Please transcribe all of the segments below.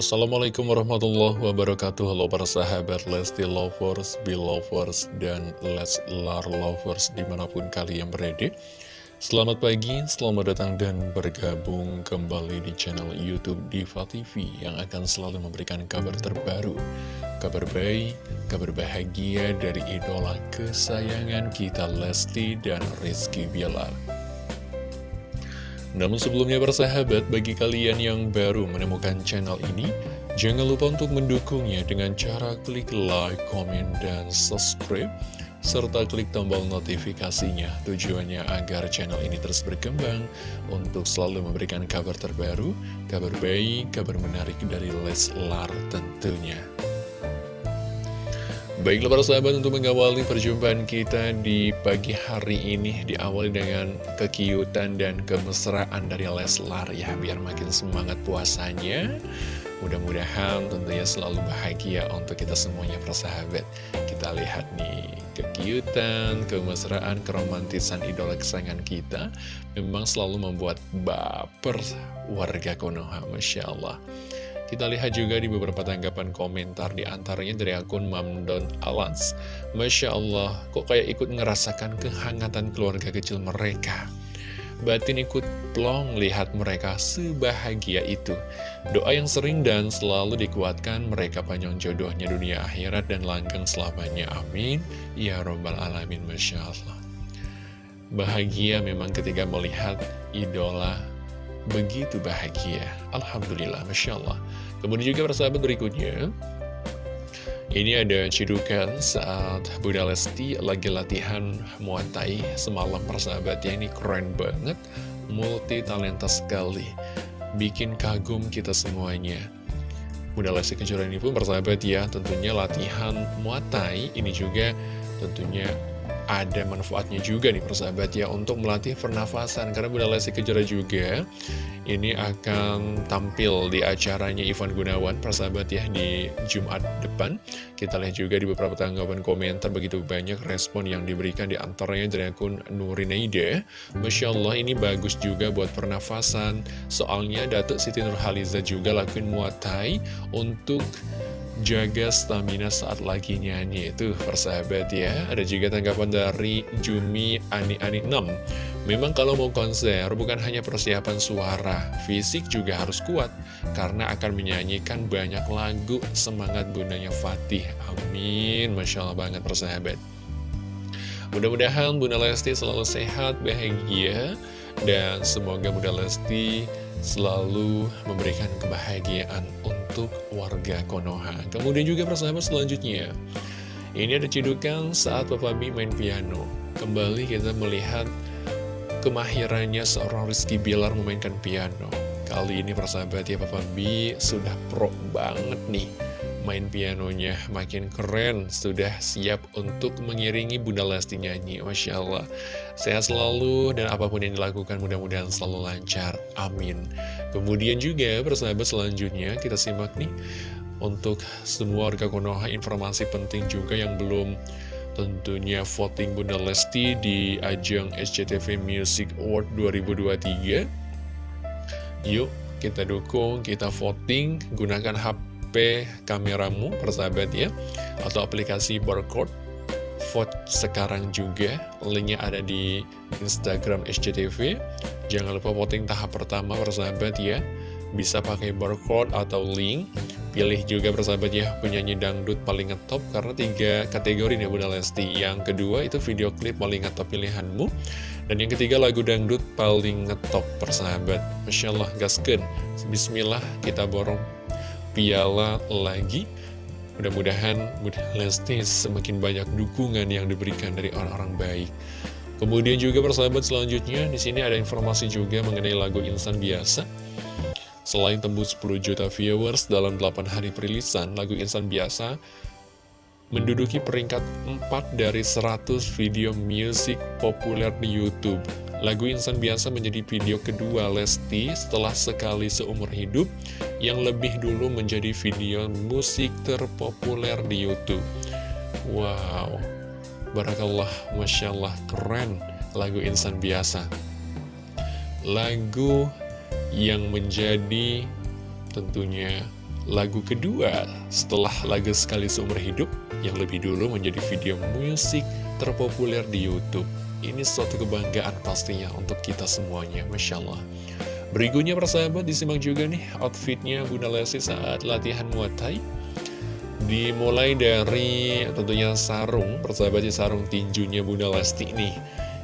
Assalamualaikum warahmatullahi wabarakatuh. Halo para sahabat Lesti Lovers, Belovers, dan Leslar Lovers di mana pun kalian berada. Selamat pagi, selamat datang dan bergabung kembali di channel Youtube Diva TV Yang akan selalu memberikan kabar terbaru Kabar baik, kabar bahagia dari idola kesayangan kita Lesti dan Rizky Bilar namun sebelumnya bersahabat, bagi kalian yang baru menemukan channel ini, jangan lupa untuk mendukungnya dengan cara klik like, comment, dan subscribe, serta klik tombol notifikasinya. Tujuannya agar channel ini terus berkembang untuk selalu memberikan kabar terbaru, kabar baik, kabar menarik dari Leslar tentunya. Baiklah para sahabat untuk mengawali perjumpaan kita di pagi hari ini Diawali dengan kekiutan dan kemesraan dari Leslar ya Biar makin semangat puasanya. Mudah-mudahan tentunya selalu bahagia untuk kita semuanya para sahabat. Kita lihat nih kekiutan, kemesraan, keromantisan idola kesayangan kita Memang selalu membuat baper warga Konoha Masya Allah kita lihat juga di beberapa tanggapan komentar di antaranya dari akun Mamdon Alans. Masya Allah, kok kayak ikut ngerasakan kehangatan keluarga kecil mereka. Batin ikut plong lihat mereka sebahagia itu. Doa yang sering dan selalu dikuatkan mereka panjang jodohnya dunia akhirat dan langgeng selamanya. Amin. Ya Robbal Alamin. Masya Allah. Bahagia memang ketika melihat idola begitu bahagia. Alhamdulillah, Masya Allah. Kemudian juga persahabat berikutnya, ini ada cidukan saat Bunda Lesti lagi latihan Muay Thai semalam persahabat ya, ini keren banget, multi talenta sekali, bikin kagum kita semuanya. Bunda Lesti Kejora ini pun persahabat ya, tentunya latihan Muay Thai ini juga tentunya ada manfaatnya juga nih persahabat ya untuk melatih pernafasan. Karena Bunda Lesti Kejora juga ini akan tampil di acaranya Ivan Gunawan persahabat ya di Jumat depan. Kita lihat juga di beberapa tanggapan komentar begitu banyak respon yang diberikan di antaranya dari akun Nurineide. Masya Allah ini bagus juga buat pernafasan. Soalnya Datuk Siti Nurhaliza juga lakuin muatai untuk jaga stamina saat lagi nyanyi. Itu persahabat ya. Ada juga tanggapan dari Jumi Ani Ani 6 memang kalau mau konser bukan hanya persiapan suara fisik juga harus kuat. Karena akan menyanyikan banyak lagu. Semangat bundanya Fatih. Amin. Masya Allah banget persahabat. Mudah-mudahan Bunda Lesti selalu sehat bahagia. Dan semoga Bunda Lesti selalu memberikan kebahagiaan untuk warga Konoha. Kemudian juga persahabat selanjutnya, ini ada cidukan saat Papa B main piano. Kembali kita melihat kemahirannya seorang Rizky Bilar memainkan piano. Kali ini persahabat ya Papa B sudah pro banget nih main pianonya makin keren Sudah siap untuk mengiringi Bunda Lesti nyanyi Masya Allah. Sehat selalu dan apa pun yang dilakukan mudah-mudahan selalu lancar Amin. Kemudian juga persahabat selanjutnya kita simak nih Untuk semua warga Konoha informasi penting juga yang belum tentunya voting Bunda Lesti di ajang SCTV Music Award 2023 Yuk kita dukung, kita voting, gunakan HP HP kameramu persahabat ya atau aplikasi barcode. Vote sekarang juga linknya ada di Instagram SCTV jangan lupa voting tahap pertama persahabat ya. Bisa pakai barcode atau link. Pilih juga persahabat ya penyanyi dangdut paling ngetop karena tiga kategori nih Bunda Lesti. Yang kedua itu video klip paling ngetop pilihanmu. Dan yang ketiga lagu dangdut paling ngetop persahabat. Masya Allah gasken Bismillah kita borong piala lagi. Mudah-mudahan Lesti semakin banyak dukungan yang diberikan dari orang-orang baik. Kemudian juga persahabat selanjutnya, di sini ada informasi juga mengenai lagu Insan Biasa. Selain tembus 10 juta viewers dalam 8 hari perilisan, lagu Insan Biasa menduduki peringkat 4 dari 100 video musik populer di Youtube. Lagu Insan Biasa menjadi video kedua Lesti setelah sekali seumur hidup yang lebih dulu menjadi video musik terpopuler di Youtube. Wow, Barakallah, Masya Allah, keren lagu Insan Biasa. Lagu yang menjadi tentunya lagu kedua setelah lagu Sekali Seumur Hidup yang lebih dulu menjadi video musik terpopuler di Youtube. Ini suatu kebanggaan pastinya untuk kita semuanya, Masya Allah. Berikutnya persahabat disimak juga nih outfitnya Bunda Lesti saat latihan Muay Thai. Dimulai dari tentunya sarung, persahabatnya sarung tinjunya Bunda Lesti nih.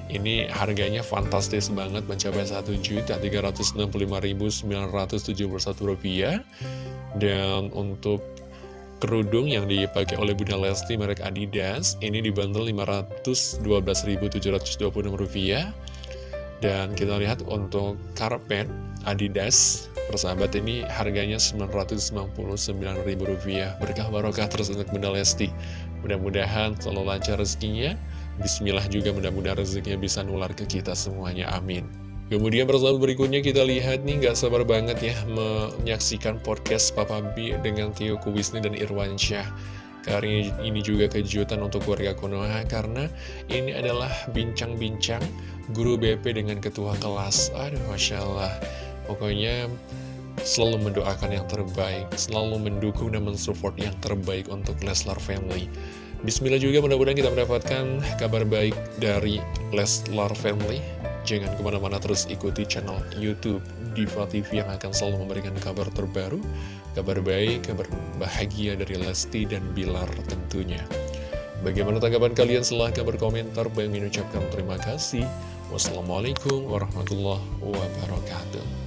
Ini harganya fantastis banget mencapai Rp1.365.971 Dan untuk kerudung yang dipakai oleh Bunda Lesti merek Adidas ini dibanderol Rp512.726 dan kita lihat untuk karpet Adidas persahabat ini harganya Rp999.000 berkah barokah terus untuk Bunda Lesti. Mudah-mudahan selalu lancar rezekinya. Bismillah juga mudah-mudahan rezekinya bisa nular ke kita semuanya. Amin Kemudian persahabat berikutnya kita lihat nih gak sabar banget ya menyaksikan podcast Papa B dengan Tio Kuwisni dan Irwan Syah. Kali ini juga kejutan untuk keluarga Konoha karena ini adalah bincang-bincang guru BP dengan ketua kelas. Aduh Masya Allah. Pokoknya selalu mendoakan yang terbaik, selalu mendukung dan mensupport yang terbaik untuk Leslar Family. Bismillah juga mudah-mudahan kita mendapatkan kabar baik dari Leslar Family Jangan ke mana-mana terus ikuti channel Youtube Diva TV yang akan selalu memberikan kabar terbaru, kabar baik, kabar bahagia dari Lesti dan Bilar tentunya. Bagaimana tanggapan kalian? Silahkan berkomentar. Bang mengucapkan terima kasih. Wassalamualaikum warahmatullahi wabarakatuh.